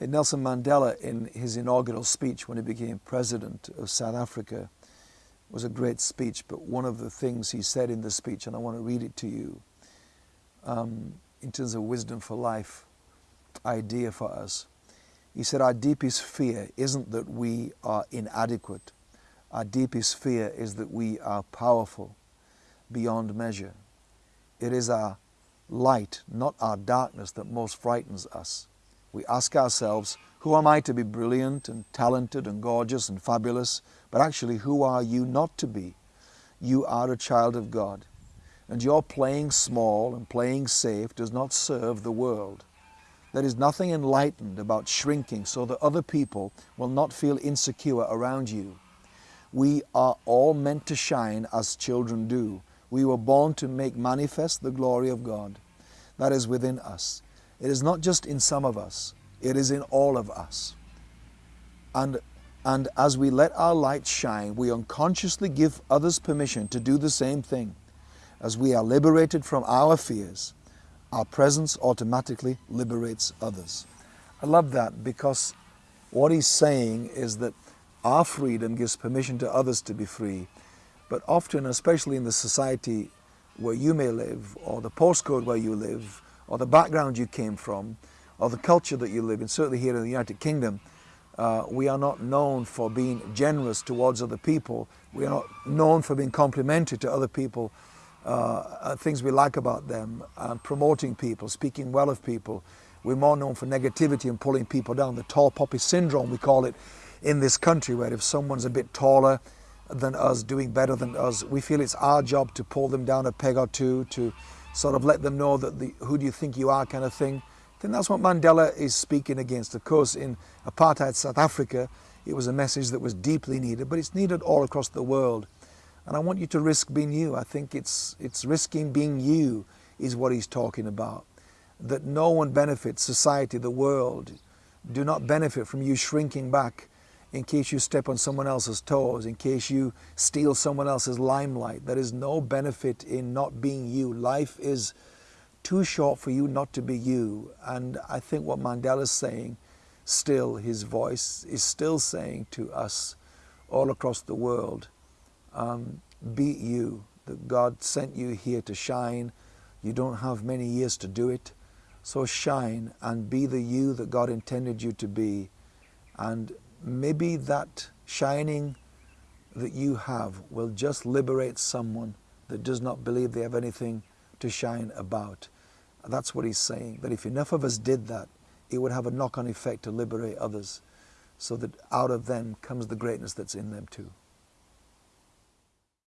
Nelson Mandela, in his inaugural speech when he became president of South Africa, was a great speech, but one of the things he said in the speech, and I want to read it to you, um, in terms of wisdom for life idea for us. He said, Our deepest fear isn't that we are inadequate. Our deepest fear is that we are powerful beyond measure. It is our light, not our darkness, that most frightens us. We ask ourselves, who am I to be brilliant and talented and gorgeous and fabulous? But actually, who are you not to be? You are a child of God. And your playing small and playing safe does not serve the world. There is nothing enlightened about shrinking so that other people will not feel insecure around you. We are all meant to shine as children do. We were born to make manifest the glory of God that is within us. It is not just in some of us, it is in all of us. And, and as we let our light shine, we unconsciously give others permission to do the same thing. As we are liberated from our fears, our presence automatically liberates others. I love that because what he's saying is that our freedom gives permission to others to be free. But often, especially in the society where you may live, or the postcode where you live, or the background you came from, or the culture that you live in, certainly here in the United Kingdom, uh, we are not known for being generous towards other people. We are not known for being complimentary to other people, uh, things we like about them, and promoting people, speaking well of people. We're more known for negativity and pulling people down. The tall poppy syndrome, we call it in this country, where if someone's a bit taller than us, doing better than us, we feel it's our job to pull them down a peg or two, to sort of let them know that the who do you think you are kind of thing. then that's what Mandela is speaking against. Of course, in apartheid South Africa, it was a message that was deeply needed, but it's needed all across the world. And I want you to risk being you. I think it's, it's risking being you is what he's talking about. That no one benefits, society, the world, do not benefit from you shrinking back in case you step on someone else's toes, in case you steal someone else's limelight. There is no benefit in not being you. Life is too short for you not to be you. And I think what Mandela is saying, still, his voice is still saying to us all across the world, um, be you. That God sent you here to shine. You don't have many years to do it. So shine and be the you that God intended you to be. And maybe that shining that you have will just liberate someone that does not believe they have anything to shine about. That's what he's saying, that if enough of us did that, it would have a knock-on effect to liberate others so that out of them comes the greatness that's in them too.